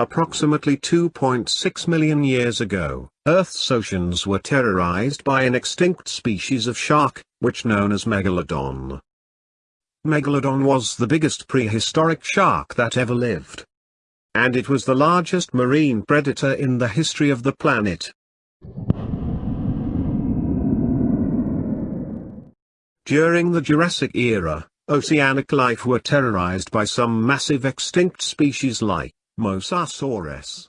Approximately 2.6 million years ago, Earth's oceans were terrorized by an extinct species of shark, which known as Megalodon. Megalodon was the biggest prehistoric shark that ever lived. And it was the largest marine predator in the history of the planet. During the Jurassic era, oceanic life were terrorized by some massive extinct species like Mosasaurus,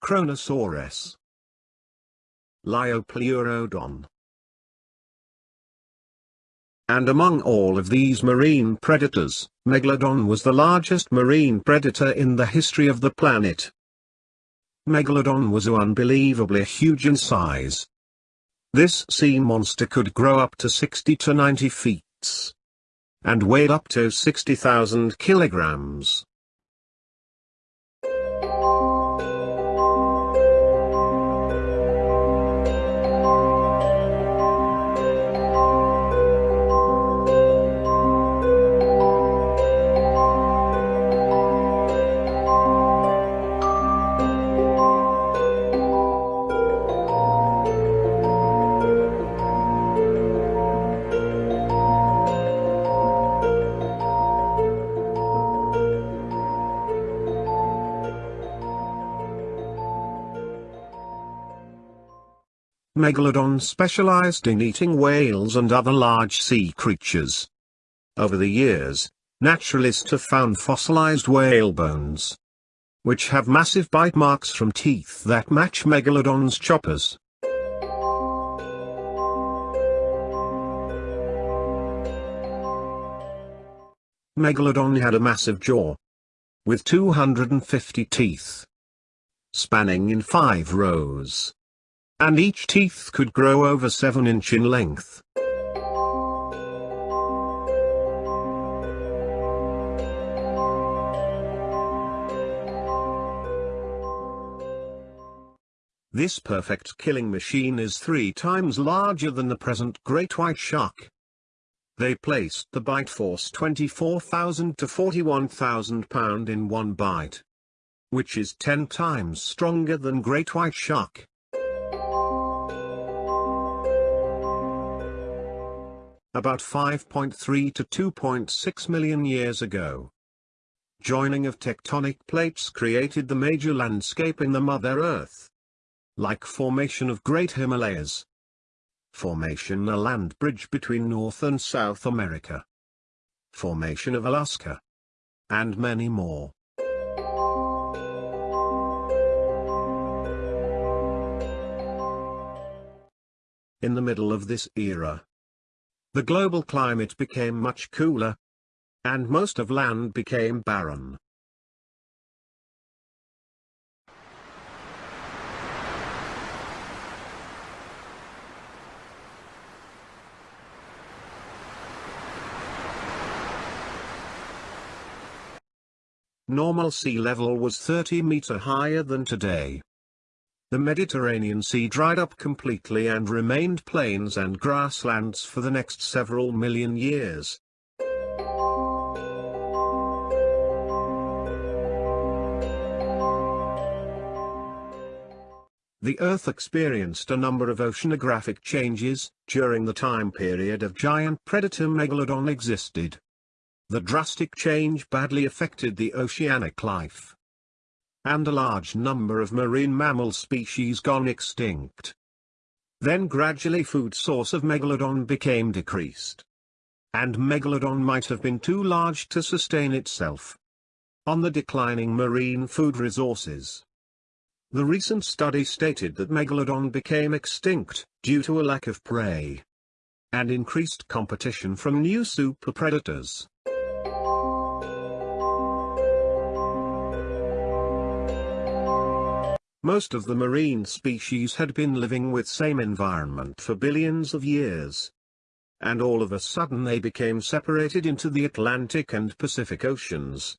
Kronosaurus, Liopleurodon. And among all of these marine predators, Megalodon was the largest marine predator in the history of the planet. Megalodon was unbelievably huge in size. This sea monster could grow up to 60 to 90 feet and weighed up to 60,000 kilograms. Megalodon specialized in eating whales and other large sea creatures. Over the years, naturalists have found fossilized whale bones, which have massive bite marks from teeth that match Megalodon's choppers. Megalodon had a massive jaw, with 250 teeth, spanning in five rows and each teeth could grow over 7 inch in length. This perfect killing machine is three times larger than the present great white shark. They placed the bite force 24,000 to 41,000 pound in one bite. Which is 10 times stronger than great white shark. About 5.3 to 2.6 million years ago. Joining of tectonic plates created the major landscape in the Mother Earth. Like formation of Great Himalayas. Formation a land bridge between North and South America. Formation of Alaska. And many more. In the middle of this era, the global climate became much cooler, and most of land became barren. Normal sea level was 30 meter higher than today. The Mediterranean Sea dried up completely and remained plains and grasslands for the next several million years. The Earth experienced a number of oceanographic changes, during the time period of giant predator Megalodon existed. The drastic change badly affected the oceanic life and a large number of marine mammal species gone extinct. Then gradually food source of Megalodon became decreased. And Megalodon might have been too large to sustain itself. On the declining marine food resources. The recent study stated that Megalodon became extinct, due to a lack of prey. And increased competition from new super predators. Most of the marine species had been living with same environment for billions of years. And all of a sudden they became separated into the Atlantic and Pacific Oceans.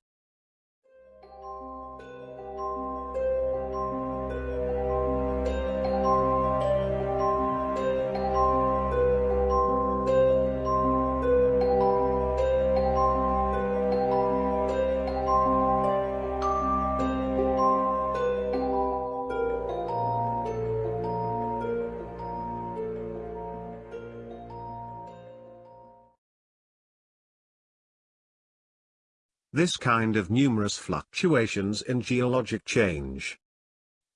This kind of numerous fluctuations in geologic change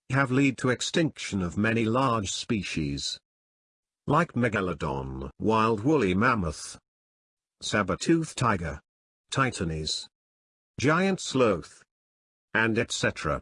have led to extinction of many large species. Like megalodon, wild woolly mammoth, saber-tooth tiger, Titanis, giant sloth, and etc.